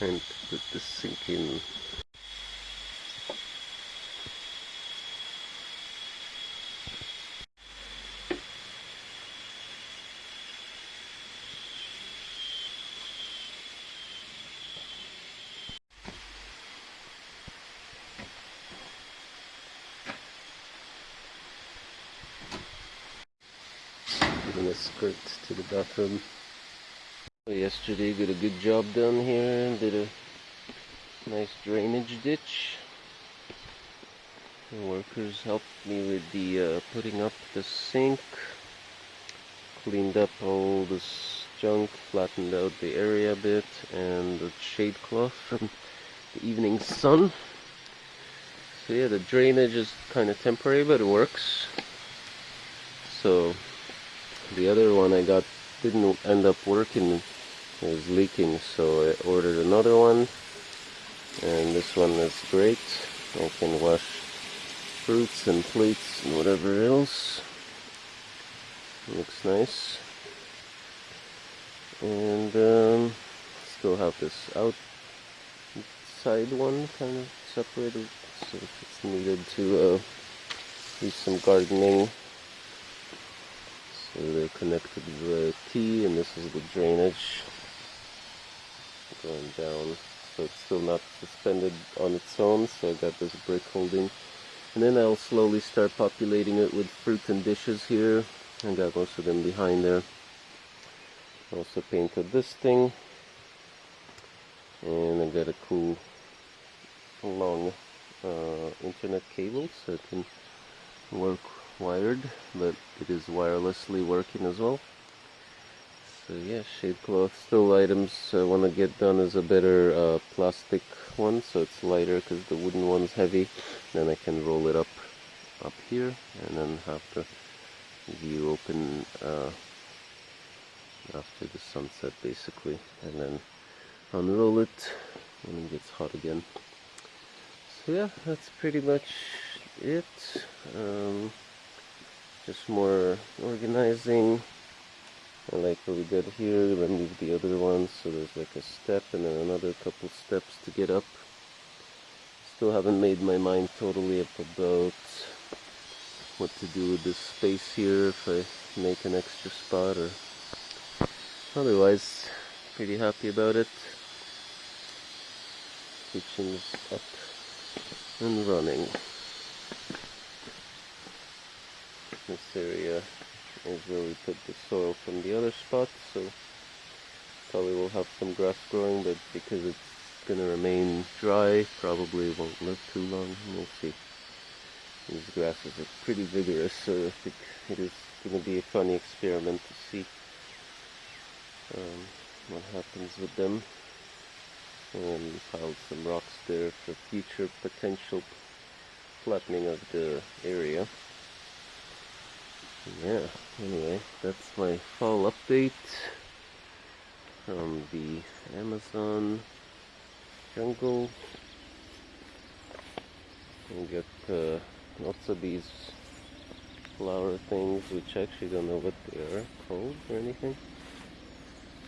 To let this sink in. Giving a skirt to the bathroom. Yesterday did a good job down here, did a nice drainage ditch. The workers helped me with the uh, putting up the sink, cleaned up all this junk, flattened out the area a bit, and the shade cloth from the evening sun. So yeah, the drainage is kind of temporary, but it works. So the other one I got didn't end up working was leaking so I ordered another one. And this one is great. I can wash fruits and plates and whatever else. Looks nice. And um, still have this outside one kind of separated so if it's needed to uh, do some gardening. So they're connected to the T and this is the drainage going down. So it's still not suspended on its own so I got this brick holding. And then I'll slowly start populating it with fruit and dishes here. I got most of them behind there. Also painted this thing. And I got a cool long uh, internet cable so it can work wired but it is wirelessly working as well so yeah shade cloth. Still items I want to get done is a better uh, plastic one so it's lighter because the wooden one's heavy. Then I can roll it up up here and then have the view open uh, after the sunset basically and then unroll it when it gets hot again. So yeah that's pretty much it. Um, just more organizing I like what we got here, remove the other one so there's like a step and then another couple steps to get up. Still haven't made my mind totally up about what to do with this space here, if I make an extra spot or otherwise pretty happy about it. Kitchen's up and running. This area is where we put the soil from the other spot so probably will have some grass growing but because it's gonna remain dry probably won't live too long. We'll see. These grasses are pretty vigorous so I think it is gonna be a funny experiment to see um, what happens with them. And piled some rocks there for future potential flattening of the area yeah, anyway, that's my fall update from the Amazon jungle. We got uh, lots of these flower things, which I actually don't know what they are called or anything.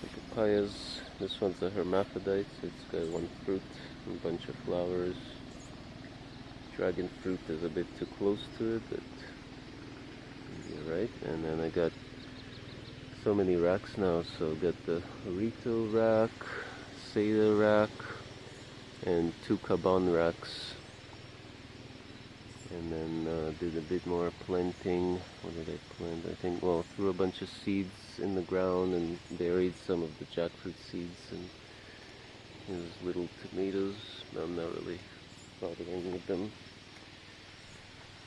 The papayas, this one's a hermaphrodite, so it's got one fruit and a bunch of flowers. Dragon fruit is a bit too close to it, but right? And then I got so many racks now so got the Rito rack Seda rack and two Caban racks. And then uh, did a bit more planting. What did I plant? I think well threw a bunch of seeds in the ground and buried some of the jackfruit seeds and there's little tomatoes I'm not really bothering with them.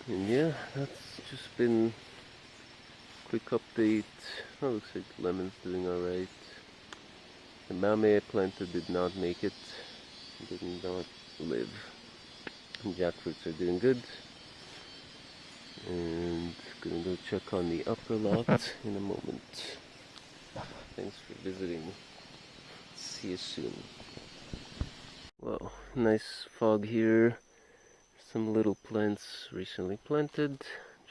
And yeah that's just been quick update. Oh, looks like lemon's doing alright. The mamey I planted did not make it. Did not live. Jackfruits are doing good. And gonna go check on the upper lot in a moment. Thanks for visiting. See you soon. Well, nice fog here. Some little plants recently planted.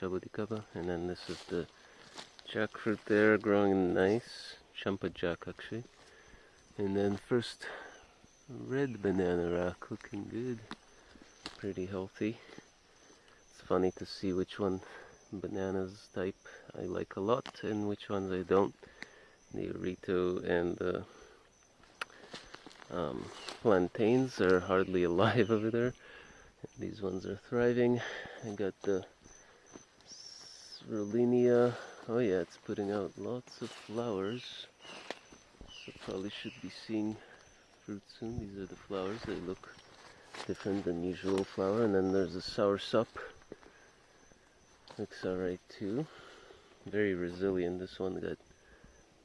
Jabuticaba. And then this is the jackfruit there growing nice champa jack actually and then first red banana rack looking good. Pretty healthy. It's funny to see which one bananas type I like a lot and which ones I don't. The Rito and the um, plantains are hardly alive over there. These ones are thriving. I got the Rollinia. Oh yeah, it's putting out lots of flowers. So probably should be seeing fruit soon. These are the flowers. They look different than usual flower. And then there's the soursop. Looks alright too. Very resilient. This one got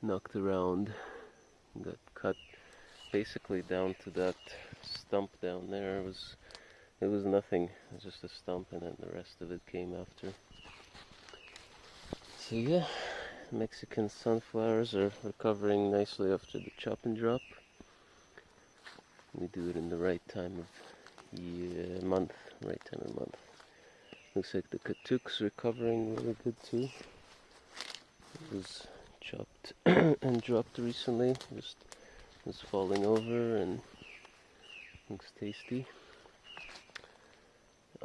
knocked around. Got cut basically down to that stump down there. It was it was nothing. It was just a stump and then the rest of it came after. Yeah, Mexican sunflowers are recovering nicely after the chop and drop. We do it in the right time of year, month, right time of month. Looks like the Katuk's recovering really good too. It was chopped and dropped recently, just was falling over and looks tasty.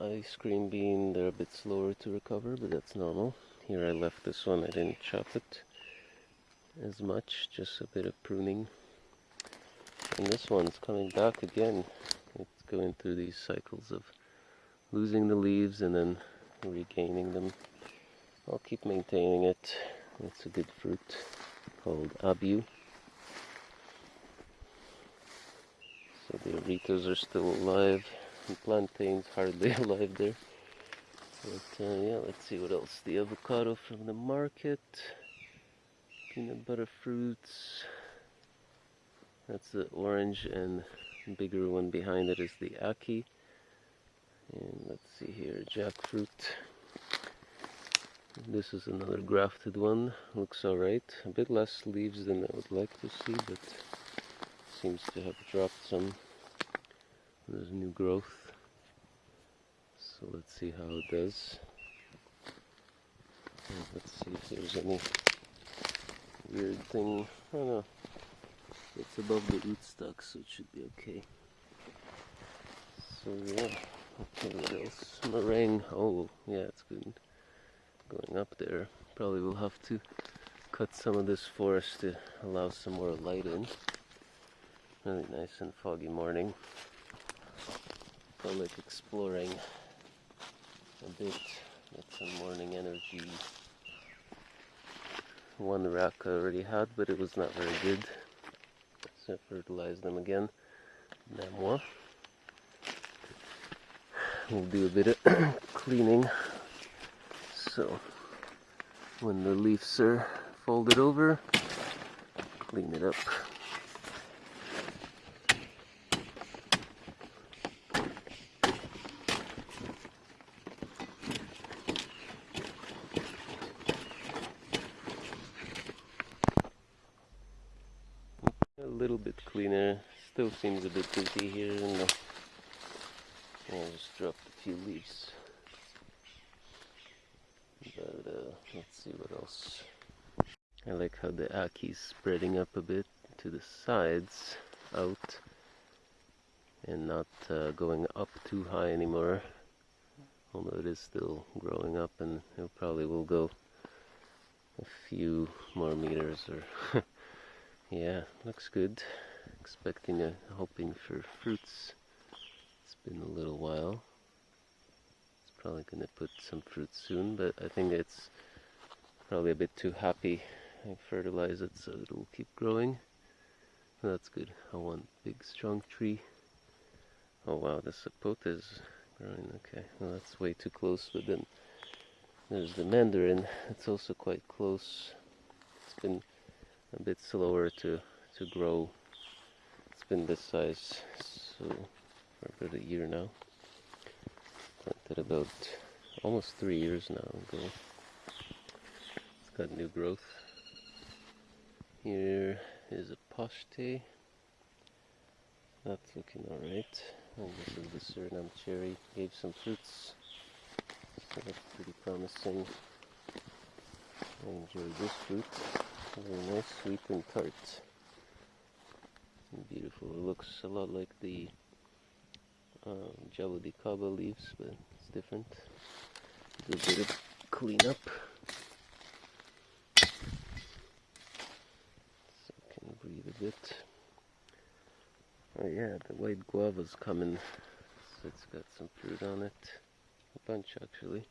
Ice cream bean, they're a bit slower to recover, but that's normal. Here I left this one, I didn't chop it as much, just a bit of pruning. And this one's coming back again. It's going through these cycles of losing the leaves and then regaining them. I'll keep maintaining it. It's a good fruit called abiu. So the aritos are still alive. The plantains hardly alive there. But uh, yeah, let's see what else. The avocado from the market. Peanut butter fruits. That's the orange and bigger one behind it is the aki. And let's see here, jackfruit. This is another grafted one. Looks alright. A bit less leaves than I would like to see, but seems to have dropped some. There's new growth. So let's see how it does. Let's see if there's any weird thing. I don't know. It's above the rootstock, so it should be okay. So yeah. Okay, what else? Meringue. Oh, yeah, it's good. Going up there. Probably will have to cut some of this forest to allow some more light in. Really nice and foggy morning. Felt like exploring a bit, get some morning energy. One rack I already had, but it was not very good. So I fertilized them again. Namois. We'll do a bit of cleaning. So when the leaves are folded over, clean it up. Little bit cleaner. Still seems a bit busy here in the... I just dropped a few leaves. But uh, let's see what else. I like how the aki's spreading up a bit to the sides, out, and not uh, going up too high anymore. Although it is still growing up and it probably will go a few more meters or yeah, looks good. Expecting a hoping for fruits. It's been a little while. It's probably gonna put some fruit soon, but I think it's probably a bit too happy. I fertilize it so it'll keep growing. That's good. I want big strong tree. Oh wow, the sapote is growing. Okay, well that's way too close, but then there's the mandarin. It's also quite close. It's been a bit slower to to grow. It's been this size so for about a year now. Planted about almost three years now ago. It's got new growth. Here is a pochte. That's looking alright. And this is the Suriname cherry. Gave some fruits. So that's pretty promising. I enjoy this fruit. Very nice, sweet and tart. Beautiful. It looks a lot like the um, Jabuticaba leaves, but it's different. Do a bit of cleanup. So can breathe a bit. Oh yeah, the white guava's coming. So it's got some fruit on it. A bunch actually.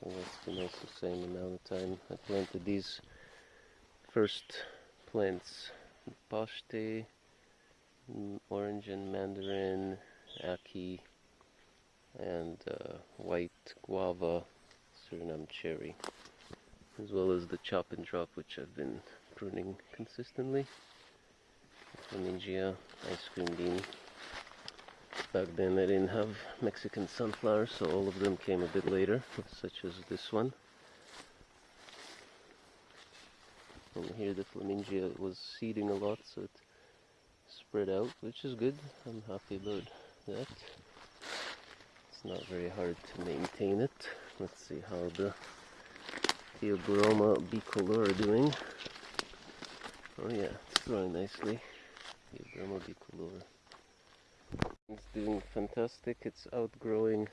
So that's been also the same amount of time. I planted these first plants. Paste, orange and mandarin, aki, and uh, white guava, Suriname cherry, as well as the chop and drop which I've been pruning consistently. Flemingia ice cream bean. Back then I didn't have Mexican sunflowers, so all of them came a bit later, such as this one. And here the Flemingia was seeding a lot, so it spread out, which is good. I'm happy about that. It's not very hard to maintain it. Let's see how the Theobroma bicolor are doing. Oh yeah, it's growing nicely. Theobroma bicolor. It's doing fantastic. It's outgrowing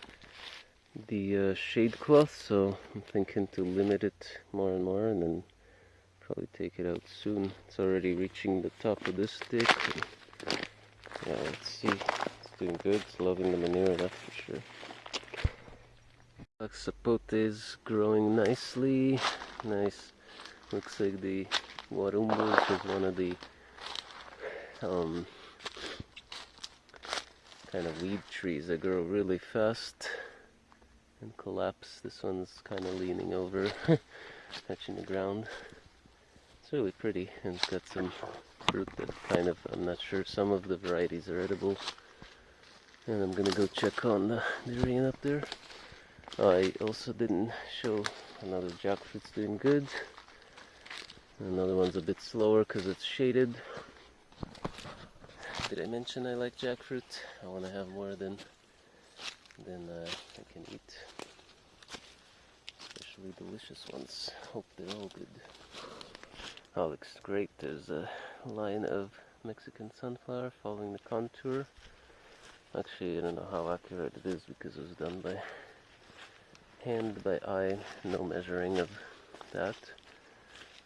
the uh, shade cloth, so I'm thinking to limit it more and more and then probably take it out soon. It's already reaching the top of this stick. yeah, let's see. It's doing good. It's loving the manure, that's for sure. Sapote is growing nicely. Nice. Looks like the Warumbo, is one of the um, kind of weed trees that grow really fast and collapse. This one's kind of leaning over, touching the ground It's really pretty and it's got some fruit that kind of, I'm not sure, some of the varieties are edible. And I'm gonna go check on the durian up there. I also didn't show another jackfruit's doing good. Another one's a bit slower because it's shaded. Did I mention I like jackfruit? I want to have more than than uh, I can eat. Especially delicious ones. Hope they're all good. Oh, looks great. There's a line of Mexican sunflower following the contour. Actually, I don't know how accurate it is because it was done by hand, by eye, no measuring of that.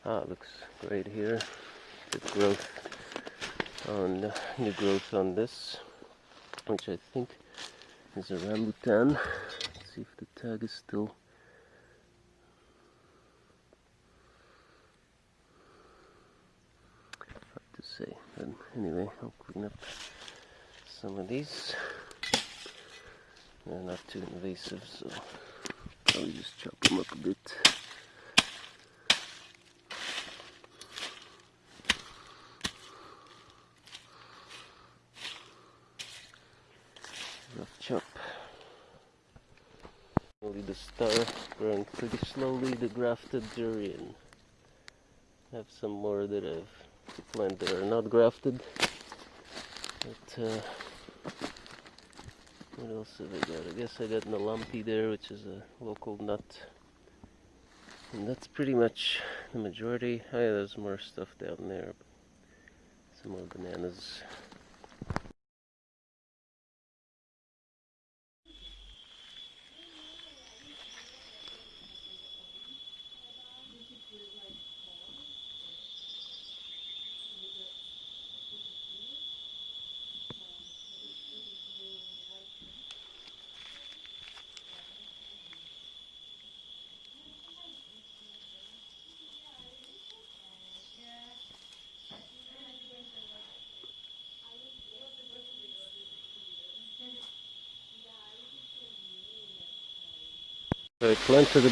Ah, looks great here. Good growth on new growth on this, which I think is a rambutan. Let's see if the tag is still hard to say. But anyway, I'll clean up some of these. They're not too invasive, so probably just chop them up a bit. The star growing pretty slowly, the grafted durian. I have some more that I've plant that are not grafted. But uh, what else have I got? I guess I got Nalampi there, which is a local nut. And that's pretty much the majority. Oh yeah, there's more stuff down there. Some more bananas. I planted a,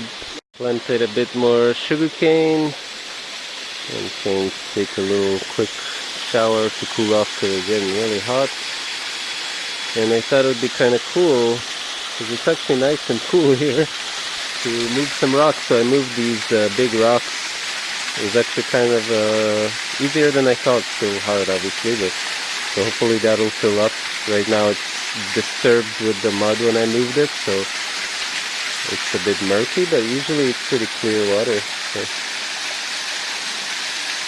planted a bit more sugarcane and came to take a little quick shower to cool off because it's getting really hot. And I thought it would be kind of cool because it's actually nice and cool here to move some rocks. So I moved these uh, big rocks. It was actually kind of uh, easier than I thought. Still hard, obviously, but so hopefully that'll fill up. Right now it's disturbed with the mud when I moved it, so it's a bit murky, but usually it's pretty clear water. So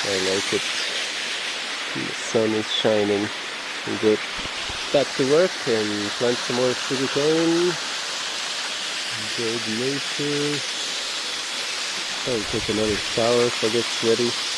I like it. The sun is shining. Good. Back to work and plant some more sugarcane. Enjoy the nature. I'll take another shower if I get sweaty.